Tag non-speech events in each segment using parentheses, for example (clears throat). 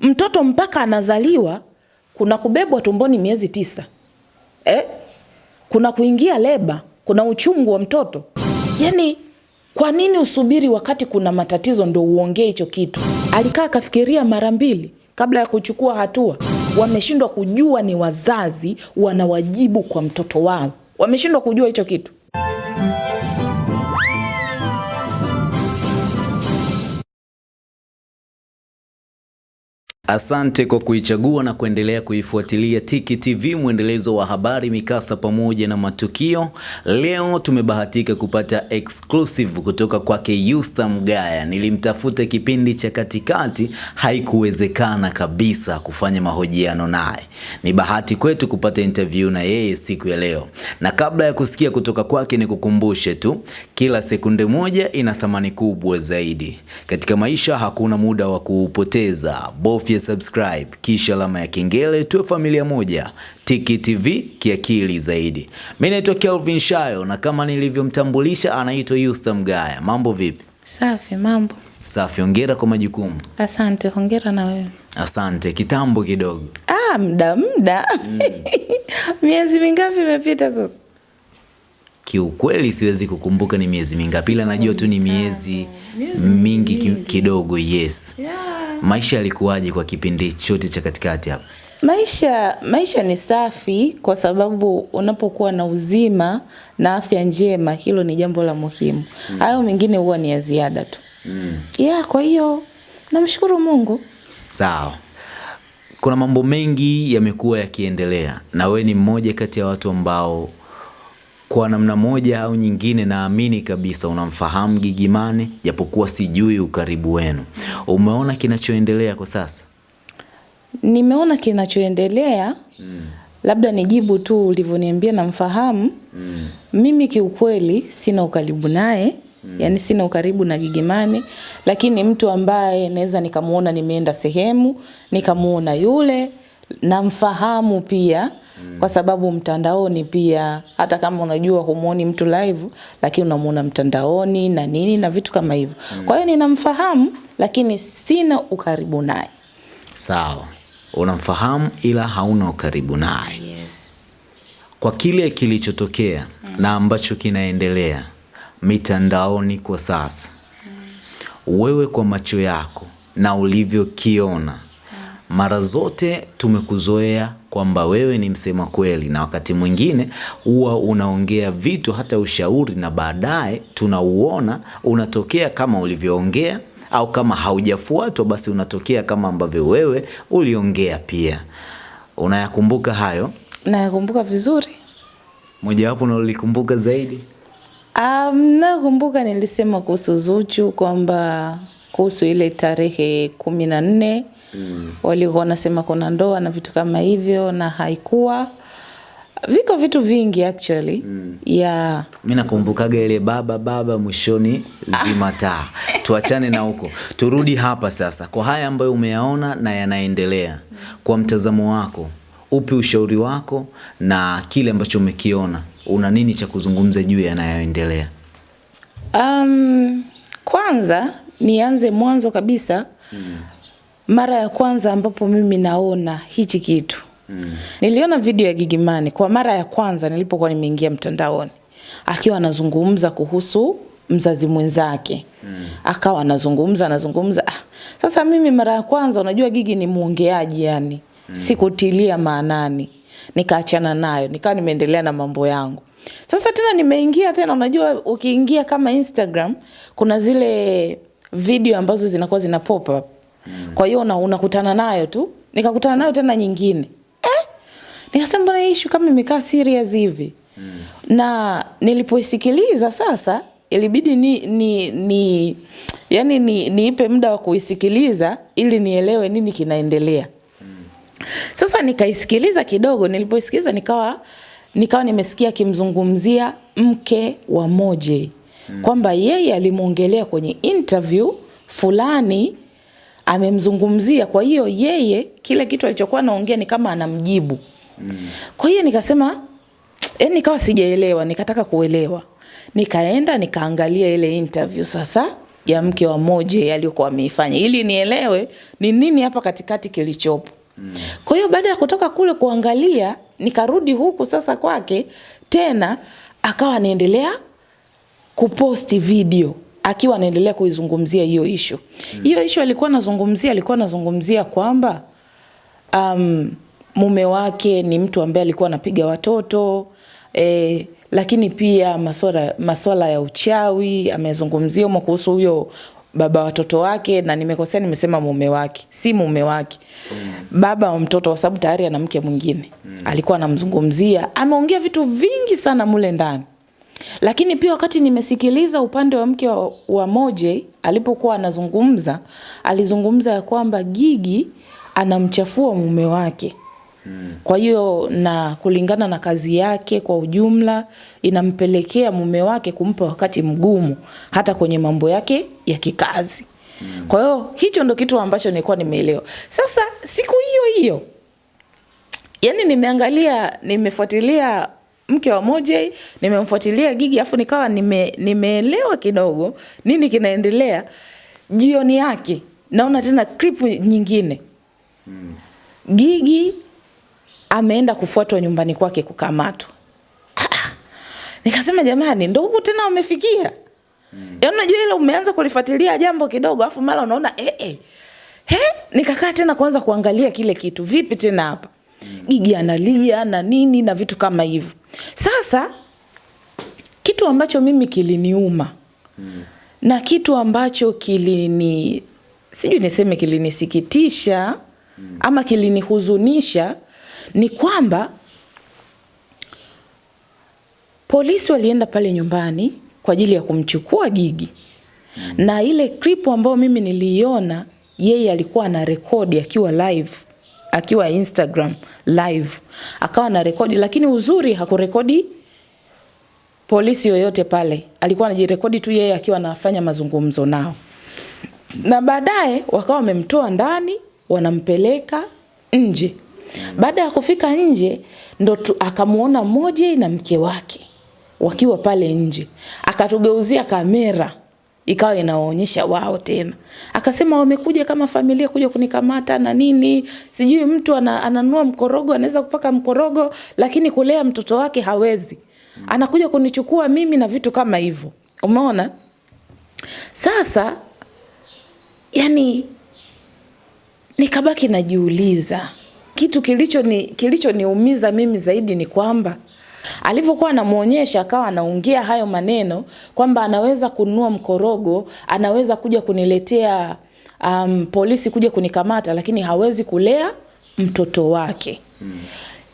Mtoto mpaka anazaliwa kuna kubebwa tumboni miezi tisa eh? kuna kuingia leba, kuna uchungu wa mtoto. Yani, kwa nini usubiri wakati kuna matatizo ndo uongee hicho kitu? Alikaa akafikiria mara mbili kabla ya kuchukua hatua. Wameshindwa kujua ni wazazi wanawajibu kwa mtoto wao, wameshindwa kujua hicho kitu. Asante kwa kuichagua na kuendelea kuifuatilia Tiki TV, mwendelezo wa habari, mikasa pamoja na matukio. Leo tumebahatika kupata exclusive kutoka kwake Yusta Mgaya. Nilimtafuta kipindi cha katikati, haikuwezekana kabisa kufanya mahojiano naye. Ni bahati kwetu kupata interview na yeye siku ya leo, na kabla ya kusikia kutoka kwake, nikukumbushe tu, kila sekunde moja ina thamani kubwa zaidi katika maisha. Hakuna muda wa kuupoteza, bofya subscribe kisha alama ya kengele, tuwe familia moja. Tiki TV kiakili zaidi. Mimi naitwa Kelvin Shayo na kama nilivyomtambulisha anaitwa Yusta Mgaya. Mambo vipi? Safi, mambo Safi, hongera kwa majukumu. asante. Hongera na wewe. Asante. Kitambo kidogo. Ah, muda muda. Mm. (laughs) miezi mingapi imepita sasa? Kiukweli siwezi kukumbuka ni miezi mingapi, ila najua tu ni miezi mingi ki- kidogo. Yes. Maisha yalikuwaje kwa kipindi chote cha katikati hapo? Maisha maisha ni safi kwa sababu unapokuwa na uzima na afya njema, hilo ni jambo la muhimu. Hayo mengine huwa ni ya ziada tu. Yeah, kwa hiyo namshukuru Mungu. Sawa. Kuna mambo mengi yamekuwa yakiendelea na we ni mmoja kati ya watu ambao kwa namna moja au nyingine naamini kabisa unamfahamu Gigimane japokuwa sijui ukaribu wenu. Umeona kinachoendelea kwa sasa? Nimeona kinachoendelea mm. labda nijibu tu ulivyoniambia namfahamu. Mm. Mimi kiukweli sina ukaribu naye, Mm. yani sina ukaribu na Gigimani, lakini mtu ambaye naweza nikamuona nimeenda sehemu, nikamuona yule, namfahamu pia kwa sababu mtandaoni pia hata kama unajua humuoni mtu live lakini unamuona mtandaoni na nini na vitu kama hivyo. mm. Kwa hiyo ninamfahamu lakini sina ukaribu naye. Sawa. Unamfahamu ila hauna ukaribu naye. yes. Kwa kile kilichotokea mm. na ambacho kinaendelea mitandaoni kwa sasa, mm. wewe kwa macho yako na ulivyokiona, mara zote tumekuzoea kwamba wewe ni msema kweli, na wakati mwingine huwa unaongea vitu hata ushauri, na baadaye tunauona unatokea kama ulivyoongea, au kama haujafuatwa basi unatokea kama ambavyo wewe uliongea pia. Unayakumbuka hayo? Nayakumbuka vizuri. Mojawapo unalolikumbuka zaidi? Um, nakumbuka nilisema kuhusu Zuchu kwamba kuhusu ile tarehe kumi na nne walikuwa wanasema kuna ndoa na vitu kama hivyo na haikuwa. Viko vitu vingi actually mm. ya Mi nakumbukaga ile baba baba mwishoni zima taa. Tuachane na huko, turudi hapa sasa kwa haya ambayo umeyaona na yanaendelea. Kwa mtazamo wako, upi ushauri wako na kile ambacho umekiona, una nini cha kuzungumza juu yanayoendelea? Um, kwanza nianze mwanzo kabisa. Mara ya kwanza ambapo mimi naona hichi kitu mm. niliona video ya Gigimani kwa mara ya kwanza nilipokuwa nimeingia mtandaoni, akiwa anazungumza kuhusu mzazi mwenzake mm. akawa anazungumza anazungumza. Ah, sasa mimi mara ya kwanza, unajua Gigi ni muongeaji yani, mm. sikutilia maanani, nikaachana nayo, nikawa nimeendelea na mambo yangu. Sasa tena nimeingia tena, unajua ukiingia kama Instagram kuna zile video ambazo zinakuwa zina pop up. Kwa hiyo una- unakutana nayo tu, nikakutana nayo tena nyingine eh? Nikasema mbona hii issue kama imekaa serious hivi na nilipoisikiliza sasa ilibidi ni, ni, ni yani ni, niipe muda wa kuisikiliza ili nielewe nini kinaendelea. Sasa nikaisikiliza kidogo, nilipoisikiliza nikawa nikawa nimesikia akimzungumzia mke wa Moje kwamba yeye alimwongelea kwenye interview fulani amemzungumzia, kwa hiyo yeye kile kitu alichokuwa anaongea ni kama anamjibu. Kwa hiyo nikasema yani, nikawa sijaelewa, nikataka kuelewa, nikaenda nikaangalia ile interview sasa ya mke wa Moje aliyokuwa ameifanya. Ili nielewe ni nini hapa katikati kilichopo. Kwa hiyo baada ya kutoka kule kuangalia, nikarudi huku sasa kwake tena, akawa anaendelea kuposti video akiwa anaendelea kuizungumzia hiyo ishu. Hiyo ishu alikuwa anazungumzia, alikuwa anazungumzia kwamba um, mume wake ni mtu ambaye alikuwa anapiga watoto eh, lakini pia maswala, maswala ya uchawi amezungumzia humo kuhusu huyo baba watoto wake, na nimekosea, nimesema mume wake, si mume wake mm. baba wa mtoto, kwa sababu tayari ana mke mwingine mm. alikuwa anamzungumzia. Ameongea vitu vingi sana mule ndani, lakini pia wakati nimesikiliza upande wa mke wa, wa Moje alipokuwa anazungumza, alizungumza ya kwamba Gigi anamchafua mume wake kwa hiyo na kulingana na kazi yake kwa ujumla inampelekea mume wake kumpa wakati mgumu hata kwenye mambo yake ya kikazi. Kwa hiyo hicho ndo kitu ambacho nilikuwa nimeelewa. Sasa siku hiyo hiyo, yani nimeangalia, nimefuatilia mke wa Moje, nimemfuatilia Gigi afu nikawa nime, nimeelewa kidogo nini kinaendelea. Jioni yake naona tena clip nyingine Gigi ameenda kufuatwa nyumbani kwake kukamatwa. (clears throat) Nikasema jamani, ndo huku tena wamefikia. Mm. Yaani unajua ile umeanza kulifuatilia jambo kidogo afu mara unaona eh eh. He, nikakaa tena kuanza kuangalia kile kitu. Vipi tena hapa? Mm. Gigi analia na nini na vitu kama hivyo. Sasa kitu ambacho mimi kiliniuma. Mm. Na kitu ambacho kilini sijui niseme kilinisikitisha mm. ama kilinihuzunisha ni kwamba polisi walienda pale nyumbani kwa ajili ya kumchukua Gigi mm. na ile clip ambayo mimi niliiona, yeye alikuwa na rekodi akiwa live, akiwa Instagram live, akawa na rekodi, lakini uzuri hakurekodi polisi yoyote pale, alikuwa anajirekodi tu yeye akiwa anafanya mazungumzo nao, na baadaye wakawa wamemtoa ndani, wanampeleka nje. Baada ya kufika nje ndo akamuona moja na mke wake wakiwa pale nje, akatugeuzia kamera ikawa inaonyesha wao tena, akasema wamekuja kama familia kuja kunikamata na nini, sijui mtu ana, ananua mkorogo anaweza kupaka mkorogo, lakini kulea mtoto wake hawezi, anakuja kunichukua mimi na vitu kama hivyo. Umeona? Sasa, yani nikabaki najiuliza. Kitu kilicho ni kilichoniumiza mimi zaidi ni kwamba alivyokuwa anamuonyesha akawa anaongea hayo maneno kwamba anaweza kununua mkorogo, anaweza kuja kuniletea um, polisi kuja kunikamata, lakini hawezi kulea mtoto wake hmm.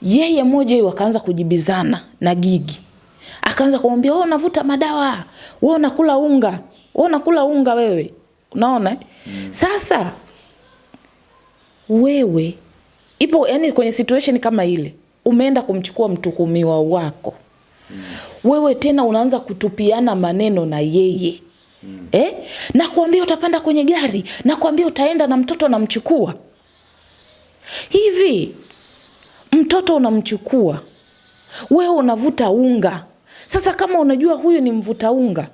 Yeye moja akaanza kujibizana na Gigi, akaanza kumwambia wewe unavuta madawa, wewe unakula unga, wewe unakula unga wewe, unaona hmm. Sasa wewe ipo yani, kwenye situation kama ile umeenda kumchukua mtuhumiwa wako mm. wewe tena unaanza kutupiana maneno na yeye mm. eh? nakuambia utapanda kwenye gari, nakuambia utaenda na mtoto namchukua. Hivi mtoto unamchukua wewe, unavuta unga. Sasa kama unajua huyu ni mvuta unga,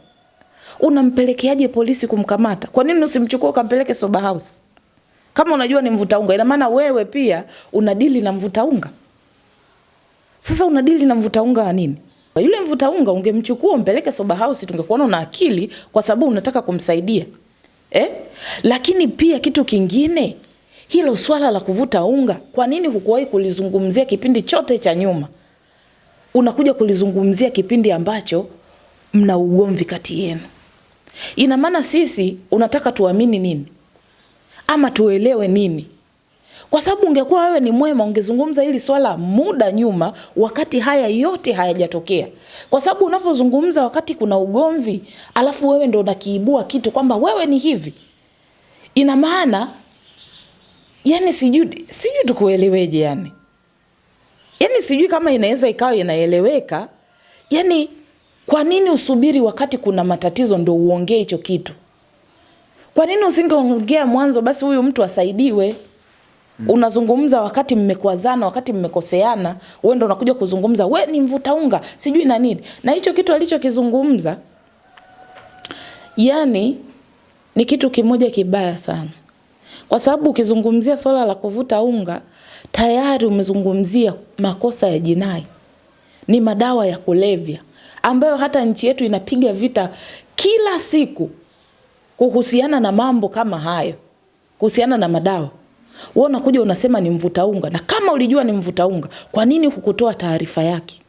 unampelekeaje polisi kumkamata? Kwa nini usimchukua ukampeleke sober house? Kama unajua ni mvuta unga, ina maana wewe pia unadili na mvuta unga. Sasa unadili na mvuta unga wa nini? Yule mvuta unga ungemchukua umpeleke sober house, tungekuona una akili, kwa sababu unataka kumsaidia eh? Lakini pia kitu kingine, hilo swala la kuvuta unga, kwa nini hukuwahi kulizungumzia kipindi chote cha nyuma? Unakuja kulizungumzia kipindi ambacho mna ugomvi kati yenu. Ina maana sisi unataka tuamini nini? ama tuelewe nini? Kwa sababu ungekuwa wewe ni mwema, ungezungumza hili swala muda nyuma, wakati haya yote hayajatokea. Kwa sababu unapozungumza wakati kuna ugomvi, alafu wewe ndo unakiibua kitu kwamba wewe ni hivi, ina maana yani, sijui sijui tukueleweje yani, yani sijui kama inaweza ikawa inaeleweka yani. Kwa nini usubiri wakati kuna matatizo ndo uongee hicho kitu? Kwa nini usingeongea mwanzo basi huyu mtu asaidiwe? Mm. Unazungumza wakati mmekwazana, wakati mmekoseana, wewe ndo unakuja kuzungumza we ni mvuta unga, sijui na nini. Na hicho kitu alichokizungumza yani ni kitu kimoja kibaya sana, kwa sababu ukizungumzia swala la kuvuta unga tayari umezungumzia makosa ya jinai, ni madawa ya kulevya ambayo hata nchi yetu inapiga vita kila siku kuhusiana na mambo kama hayo, kuhusiana na madawa. Wewe unakuja unasema ni mvuta unga, na kama ulijua ni mvuta unga, kwa nini hukutoa taarifa yake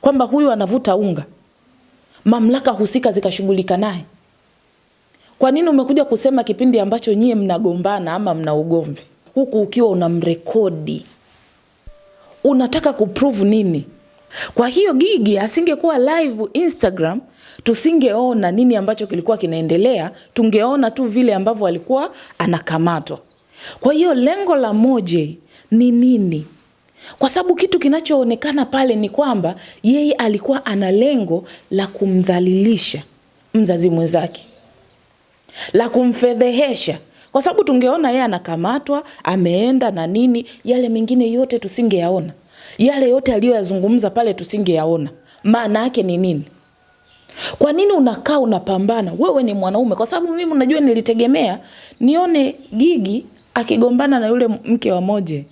kwamba huyu anavuta unga, mamlaka husika zikashughulika naye? Kwa nini umekuja kusema kipindi ambacho nyie mnagombana ama mna ugomvi, huku ukiwa unamrekodi? Unataka kuprove nini? Kwa hiyo Gigi asingekuwa live Instagram, tusingeona nini ambacho kilikuwa kinaendelea, tungeona tu vile ambavyo alikuwa anakamatwa. Kwa hiyo lengo la Moje ni nini? Kwa sababu kitu kinachoonekana pale ni kwamba yeye alikuwa ana lengo la kumdhalilisha mzazi mwenzake, la kumfedhehesha, kwa sababu tungeona yeye anakamatwa ameenda na nini, yale mengine yote tusingeyaona, yale yote aliyoyazungumza pale tusingeyaona. Maana yake ni nini? Kwa nini unakaa unapambana? Wewe ni mwanaume, kwa sababu mimi unajua, nilitegemea nione Gigi akigombana na yule mke wa Moje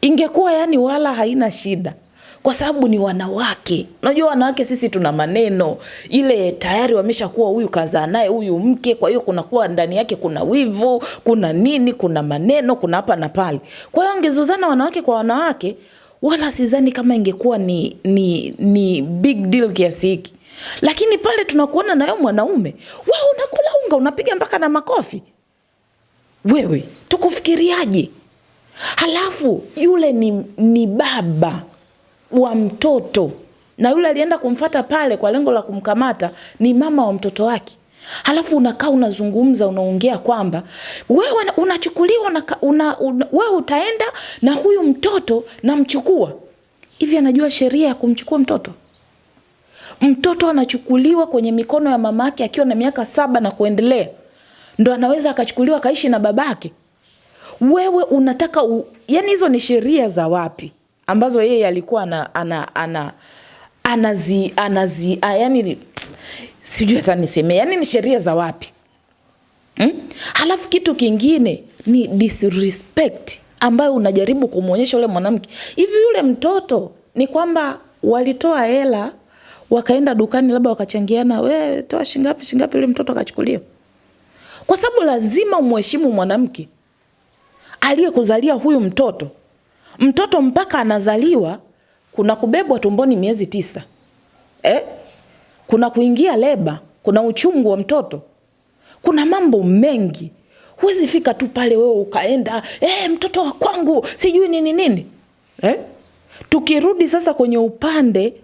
ingekuwa yani wala haina shida, kwa sababu ni wanawake. Unajua wanawake sisi tuna maneno ile, tayari wameshakuwa huyu kazaa naye huyu mke, kwa hiyo kunakuwa ndani yake kuna wivu, kuna nini, kuna maneno, kuna hapa na pale. Kwa hiyo angezuzana wanawake kwa wanawake, wala sidhani kama ingekuwa ni, ni, ni big deal kiasi hiki, lakini pale tunakuona nayo mwanaume, wewe unakula unga unapiga mpaka na makofi wewe tukufikiriaje? Halafu yule ni, ni baba wa mtoto na yule alienda kumfata pale kwa lengo la kumkamata ni mama wa mtoto wake. Halafu unakaa unazungumza, unaongea kwamba wewe unachukuliwa una, una, una, wewe utaenda na huyu mtoto namchukua hivi. Anajua sheria ya kumchukua mtoto? Mtoto anachukuliwa kwenye mikono ya mama yake akiwa na miaka saba na kuendelea ndo anaweza akachukuliwa akaishi na babake. Wewe unataka u... yani hizo ni sheria za wapi ambazo yeye alikuwa ana, ana, ana, anazi, anazi, a, yani sijui hata niseme, yani ni sheria za wapi hmm? Halafu kitu kingine ni disrespect ambayo unajaribu kumwonyesha yule mwanamke. Hivi yule mtoto ni kwamba walitoa hela wakaenda dukani, labda wakachangiana, we toa shingapi shingapi, yule mtoto akachukuliwa kwa sababu lazima umheshimu mwanamke aliyekuzalia huyu mtoto. Mtoto mpaka anazaliwa kuna kubebwa tumboni miezi tisa eh? Kuna kuingia leba, kuna uchungu wa mtoto, kuna mambo mengi. Huwezi fika tu pale wewe ukaenda eh, mtoto wa kwangu sijui nini nini eh? Tukirudi sasa kwenye upande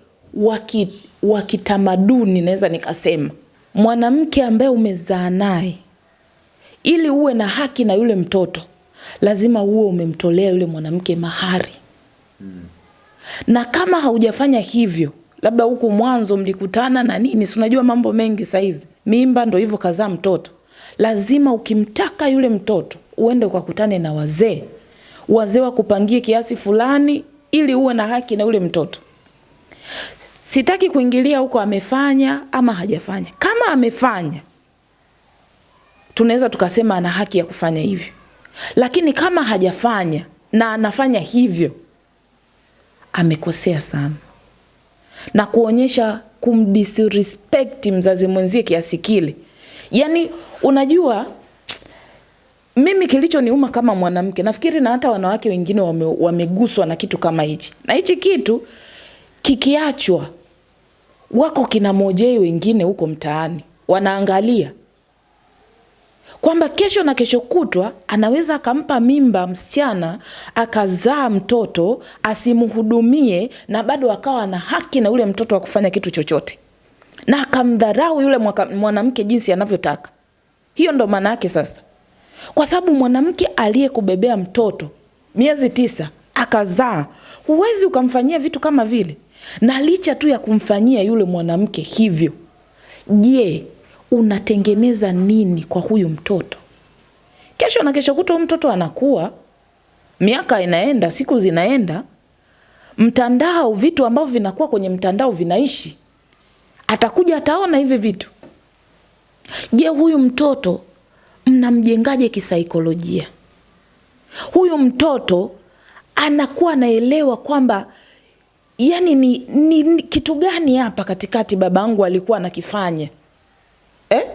wa kitamaduni, naweza nikasema mwanamke ambaye umezaa naye ili uwe na haki na yule mtoto lazima uwe umemtolea yule mwanamke mahari hmm. Na kama haujafanya hivyo, labda huku mwanzo mlikutana na nini, si unajua mambo mengi saizi, mimba ndo hivyo kazaa mtoto, lazima ukimtaka yule mtoto uende ukakutane na wazee, wazee wakupangie kiasi fulani ili uwe na haki na yule mtoto. Sitaki kuingilia huko amefanya ama hajafanya. Kama amefanya tunaweza tukasema ana haki ya kufanya hivyo, lakini kama hajafanya na anafanya hivyo, amekosea sana. Na kuonyesha kumdisrespect mzazi mwenzie kiasi kile. Yani unajua mimi kilichoniuma kama mwanamke, nafikiri na hata wanawake wengine wame, wameguswa na kitu kama hichi, na hichi kitu kikiachwa, wako kina mojei wengine huko mtaani wanaangalia kwamba kesho na kesho kutwa anaweza akampa mimba msichana akazaa mtoto asimhudumie, na bado akawa na haki na yule mtoto wa kufanya kitu chochote, na akamdharau yule mwanamke jinsi anavyotaka. Hiyo ndo maana yake sasa, kwa sababu mwanamke aliyekubebea mtoto miezi tisa akazaa, huwezi ukamfanyia vitu kama vile. Na licha tu ya kumfanyia yule mwanamke hivyo, je, unatengeneza nini kwa huyu mtoto? Kesho na kesho kuto mtoto anakuwa, miaka inaenda, siku zinaenda, mtandao, vitu ambavyo vinakuwa kwenye mtandao vinaishi, atakuja ataona hivi vitu. Je, huyu mtoto mnamjengaje kisaikolojia? Huyu mtoto anakuwa anaelewa kwamba yani ni, ni, ni kitu gani hapa katikati babangu alikuwa anakifanya eh?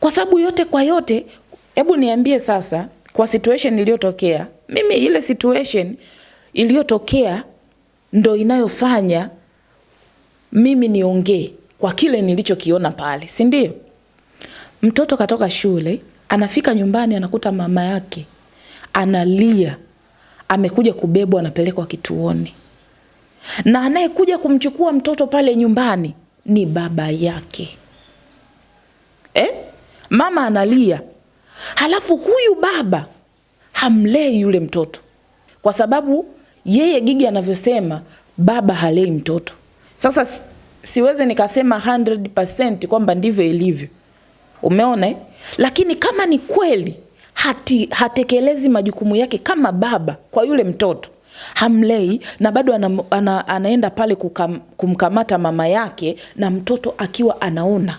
Kwa sababu yote kwa yote, hebu niambie sasa, kwa situation iliyotokea mimi, ile situation iliyotokea ndo inayofanya mimi niongee kwa kile nilichokiona pale, si ndio? Mtoto katoka shule, anafika nyumbani, anakuta mama yake analia, amekuja kubebwa, anapelekwa kituoni, na anayekuja kumchukua mtoto pale nyumbani ni baba yake eh? Mama analia, halafu huyu baba hamlei yule mtoto, kwa sababu yeye Gigi anavyosema baba halei mtoto. Sasa siweze nikasema 100% kwamba ndivyo ilivyo, umeona eh? Lakini kama ni kweli hati, hatekelezi majukumu yake kama baba kwa yule mtoto hamlei na bado ana, ana, anaenda pale kukam, kumkamata mama yake na mtoto akiwa anaona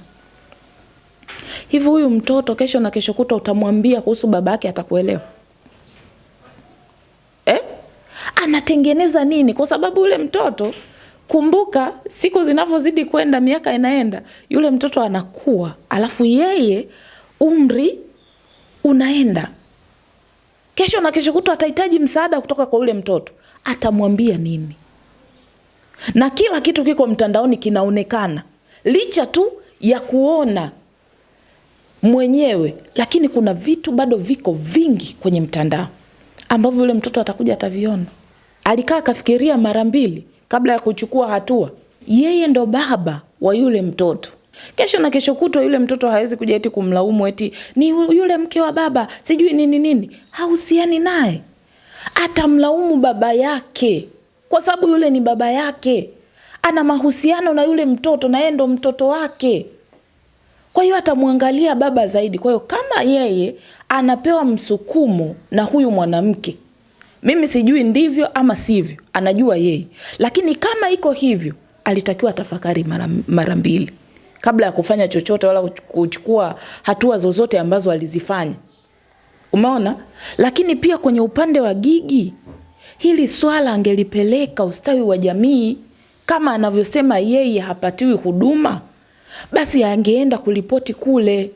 hivi, huyu mtoto kesho na kesho kuta utamwambia kuhusu baba yake, atakuelewa eh? Anatengeneza nini? Kwa sababu yule mtoto kumbuka, siku zinavyozidi kwenda, miaka inaenda, yule mtoto anakuwa, alafu yeye umri unaenda. Kesho na kesho kuta atahitaji msaada kutoka kwa yule mtoto, atamwambia nini? Na kila kitu kiko mtandaoni kinaonekana, licha tu ya kuona mwenyewe, lakini kuna vitu bado viko vingi kwenye mtandao ambavyo yule mtoto atakuja ataviona. Alikaa akafikiria mara mbili kabla ya kuchukua hatua. Yeye ndo baba wa yule mtoto. Kesho na kesho kutwa yule mtoto hawezi kuja eti kumlaumu eti ni yule mke wa baba sijui nini nini, hahusiani naye. Atamlaumu baba yake kwa sababu yule ni baba yake, ana mahusiano na yule mtoto na yeye ndo mtoto wake. Kwa hiyo atamwangalia baba zaidi. Kwa hiyo kama yeye anapewa msukumo na huyu mwanamke, mimi sijui ndivyo ama sivyo, anajua yeye, lakini kama iko hivyo, alitakiwa tafakari mara, mbili kabla ya kufanya chochote wala kuchukua hatua zozote ambazo alizifanya. Umeona? Lakini pia kwenye upande wa Gigi, hili swala angelipeleka ustawi wa jamii, kama anavyosema yeye hapatiwi huduma, basi angeenda kulipoti kule,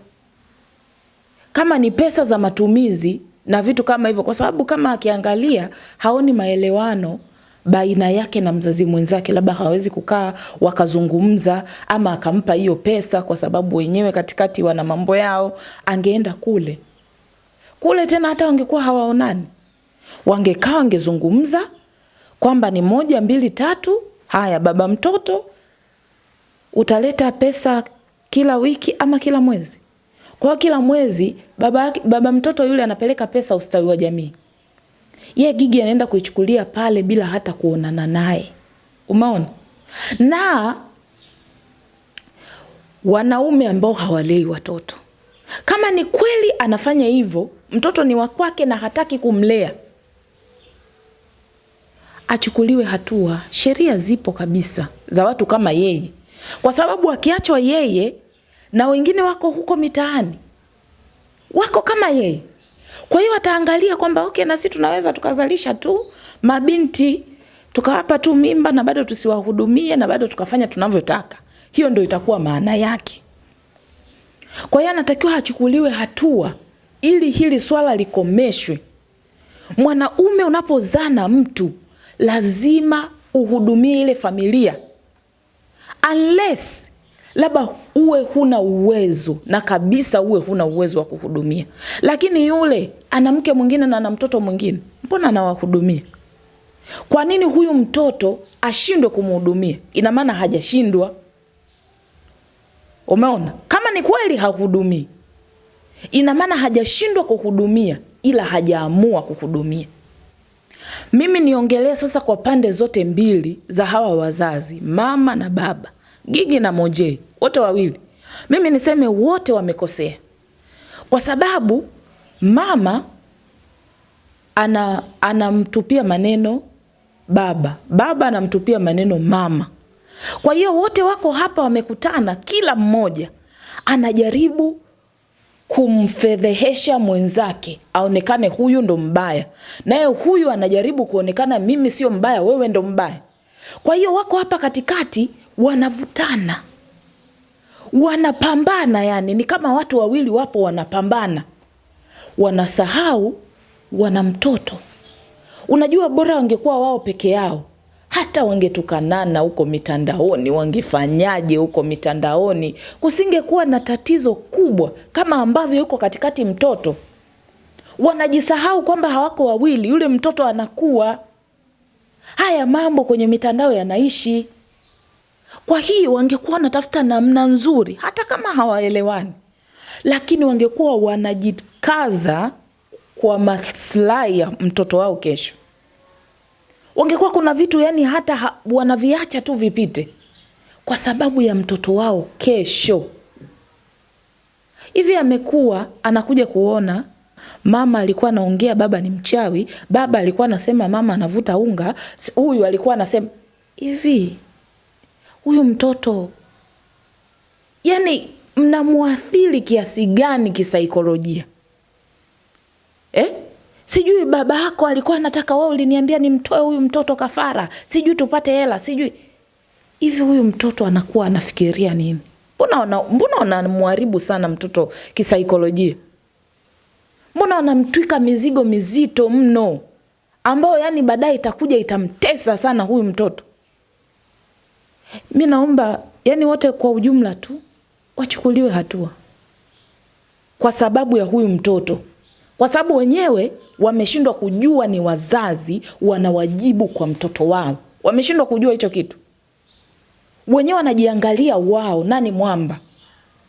kama ni pesa za matumizi na vitu kama hivyo, kwa sababu kama akiangalia haoni maelewano baina yake na mzazi mwenzake, labda hawezi kukaa wakazungumza, ama akampa hiyo pesa kwa sababu wenyewe katikati wana mambo yao, angeenda kule. Kule tena, hata wangekuwa hawaonani, wangekaa wangezungumza kwamba ni moja mbili tatu, haya baba mtoto utaleta pesa kila wiki ama kila mwezi. Kwa kila mwezi baba, baba mtoto yule anapeleka pesa ustawi wa jamii ye Gigi anaenda kuichukulia pale bila hata kuonana naye. Umeona? Na wanaume ambao hawalei watoto, kama ni kweli anafanya hivyo, mtoto ni wa kwake na hataki kumlea, achukuliwe hatua. Sheria zipo kabisa za watu kama yeye, kwa sababu akiachwa yeye na wengine wako huko mitaani wako kama yeye kwa hiyo ataangalia kwamba okay, na sisi tunaweza tukazalisha tu mabinti tukawapa tu mimba na bado tusiwahudumie na bado tukafanya tunavyotaka. Hiyo ndio itakuwa maana yake. Kwa hiyo anatakiwa achukuliwe hatua ili hili swala likomeshwe. Mwanaume unapozaa na mtu lazima uhudumie ile familia unless labda uwe huna uwezo na kabisa uwe huna uwezo wa kuhudumia, lakini yule ana mke mwingine na ana mtoto mwingine, mbona anawahudumia? Kwa nini huyu mtoto ashindwe kumhudumia? Ina maana hajashindwa. Umeona, kama ni kweli hahudumii, ina maana hajashindwa kuhudumia, ila hajaamua kuhudumia. Mimi niongelee sasa kwa pande zote mbili za hawa wazazi, mama na baba. Gigi na Mojei wote wawili, mimi niseme wote wamekosea, kwa sababu mama ana anamtupia maneno baba, baba anamtupia maneno mama. Kwa hiyo wote wako hapa wamekutana, kila mmoja anajaribu kumfedhehesha mwenzake aonekane huyu ndo mbaya, naye huyu anajaribu kuonekana mimi sio mbaya, wewe ndo mbaya. Kwa hiyo wako hapa katikati wanavutana, wanapambana, yani ni kama watu wawili wapo wanapambana, wanasahau wana mtoto. Unajua, bora wangekuwa wao peke yao, hata wangetukanana huko mitandaoni, wangefanyaje huko mitandaoni, kusingekuwa na tatizo kubwa kama ambavyo yuko katikati mtoto. Wanajisahau kwamba hawako wawili, yule mtoto anakuwa. Haya mambo kwenye mitandao yanaishi. Kwa hiyo wangekuwa wanatafuta namna nzuri, hata kama hawaelewani, lakini wangekuwa wanajikaza kwa maslahi ya mtoto wao kesho. Wangekuwa kuna vitu yani hata ha, wanaviacha tu vipite kwa sababu ya mtoto wao kesho. Hivi amekuwa anakuja kuona mama alikuwa anaongea baba ni mchawi, baba alikuwa anasema mama anavuta unga, huyu alikuwa anasema hivi. Huyu mtoto yani mnamwathiri kiasi gani kisaikolojia eh? Sijui baba yako alikuwa anataka wewe, uliniambia nimtoe huyu mtoto kafara, sijui tupate hela, sijui hivi. Huyu mtoto anakuwa anafikiria nini? Mbona mbona wanamharibu sana mtoto kisaikolojia? Mbona wanamtwika mizigo mizito mno ambayo yani baadaye itakuja itamtesa sana huyu mtoto. Mi naomba yani wote kwa ujumla tu wachukuliwe hatua. Kwa sababu ya huyu mtoto, kwa sababu wenyewe wameshindwa kujua ni wazazi wana wajibu kwa mtoto wao. Wameshindwa kujua hicho kitu, wenyewe wanajiangalia wao nani mwamba.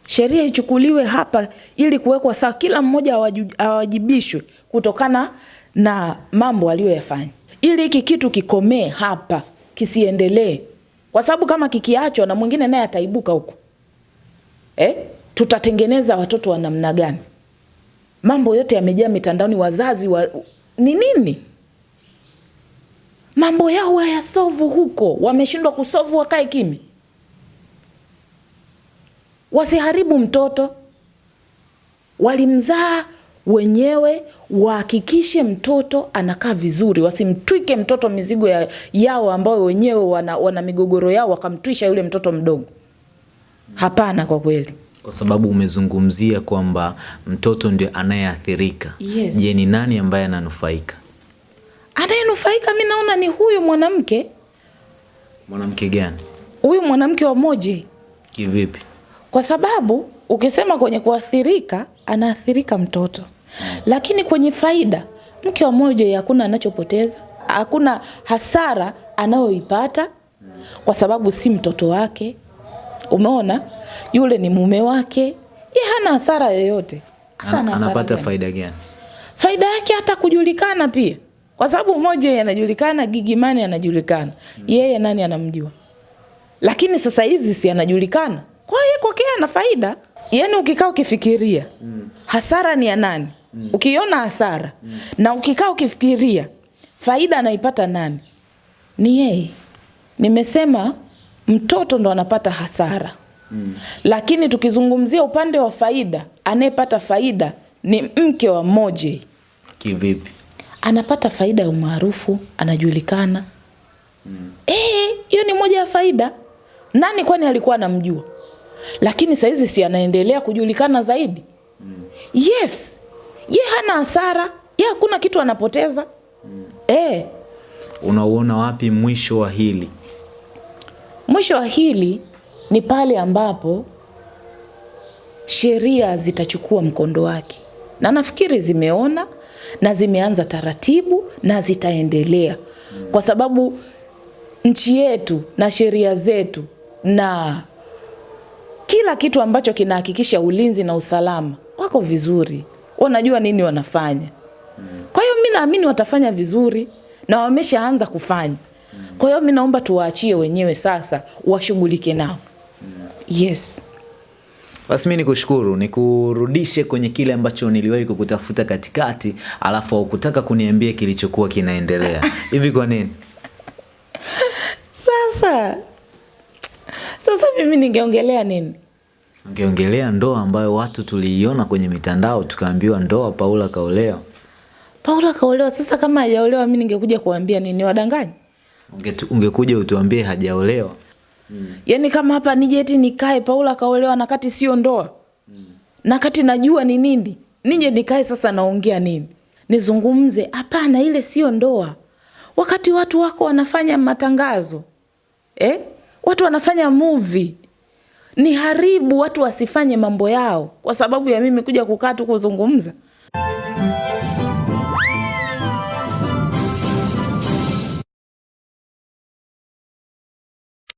Sheria ichukuliwe hapa ili kuwekwa sawa, kila mmoja awajibishwe kutokana na mambo aliyoyafanya, ili hiki kitu kikomee hapa, kisiendelee, kwa sababu kama kikiachwa na mwingine naye ataibuka huko eh? Tutatengeneza watoto wa namna gani? Mambo yote yamejaa mitandaoni, wazazi wa ni nini? Mambo yao hayasovu huko, wameshindwa kusovu, wakae kimi, wasiharibu mtoto. Walimzaa wenyewe, wahakikishe mtoto anakaa vizuri, wasimtwike mtoto mizigo ya, yao ambayo wenyewe wana, wana migogoro yao, wakamtwisha yule mtoto mdogo. Hapana, kwa kweli kwa sababu umezungumzia kwamba mtoto ndio anayeathirika. Yes. Je, ni nani ambaye ananufaika? anayenufaika mi naona ni huyu mwanamke, Mwanamke gani? huyu mwanamke wa Moje, Kivipi? kwa sababu ukisema kwenye kuathirika, anaathirika mtoto, lakini kwenye faida, mke wa moja hakuna anachopoteza, hakuna hasara anayoipata kwa sababu si mtoto wake. Umeona, yule ni mume wake, ye hana hasara yoyote. Ana Anapata gani? faida gani? faida yake hata kujulikana pia, kwa sababu mmoja anajulikana, Gigimani anajulikana, yeye nani anamjua? Lakini sasa hivi si anajulikana, kwa hiyo kwake ana faida. Yani ukikaa ukifikiria hasara ni ya nani, mm. ukiona hasara mm. na ukikaa ukifikiria faida anaipata nani, ni yeye. Nimesema mtoto ndo anapata hasara mm. lakini tukizungumzia upande wa faida, anayepata faida ni mke wa Moje Kivipi? anapata faida ya umaarufu, anajulikana. Eh, hiyo ni moja ya faida. Nani kwani alikuwa anamjua? Lakini saizi si anaendelea kujulikana zaidi. mm. Yes, ye hana hasara, ye hakuna kitu anapoteza. mm. Eh, Unauona wapi mwisho wa hili? mwisho wa hili ni pale ambapo sheria zitachukua mkondo wake, na nafikiri zimeona na zimeanza taratibu na zitaendelea, kwa sababu nchi yetu na sheria zetu na kila kitu ambacho kinahakikisha ulinzi na usalama wako vizuri, wanajua nini wanafanya. Kwa hiyo mimi naamini watafanya vizuri na wameshaanza kufanya. Kwa hiyo mimi naomba tuwaachie wenyewe sasa washughulike nao. Yes. Basi mi nikushukuru, nikurudishe kwenye kile ambacho niliwahi kukutafuta katikati, alafu haukutaka kuniambia kilichokuwa kinaendelea. (laughs) Hivi kwa nini? Sasa sasa mimi ningeongelea nini? Ungeongelea ndoa ambayo watu tuliiona kwenye mitandao tukaambiwa ndoa Paula kaolewa. Paula kaolewa. Sasa kama hajaolewa mimi ningekuja kuambia nini? wadanganyi? Ungetu, ungekuja utuambie hajaolewa. Yaani kama hapa nije eti nikae Paula kaolewa na kati sio ndoa. Na kati najua ni nini? Nije nikae sasa naongea nini? Nizungumze? Hapana, ile sio ndoa. Wakati watu wako wanafanya matangazo. Eh? Watu wanafanya movie. Ni haribu watu wasifanye mambo yao kwa sababu ya mimi kuja kukaa tu kuzungumza.